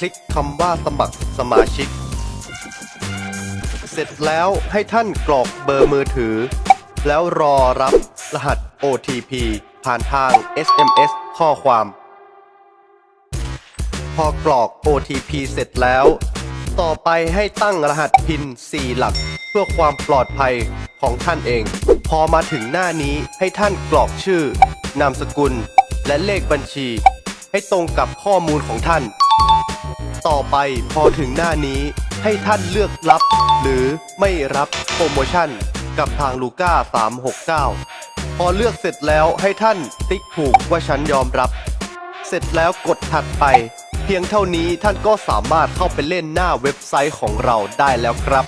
คลิกคำว่าสมัครสมาชิก เสร็จแล้วให้ท่านกรอกเบอร์มือถือ แล้วรอรับรหัส OTP ผ่านทาง SMS ข้อความ พอกรอก OTP เสร็จแล้ว ต่อไปให้ตั้งรหัสพิน 4 หลัก เพื่อความปลอดภัยของท่านเอง พอมาถึงหน้านี้ให้ท่านกรอกชื่อ นามสกุล และเลขบัญชี ให้ตรงกับข้อมูลของท่าน ต่อไปพอถึงหน้านี้ให้ท่านเลือกรับ หรือไม่รับโปรโมชั่น กับทางลูก้า 369 พอเลือกเสร็จแล้วให้ท่านติ๊กถูกว่าฉันยอมรับ เสร็จแล้วกดถัดไป เพียงเท่านี้ท่านก็สามารถเข้าไปเล่นหน้าเว็บไซต์ของเราได้แล้วครับ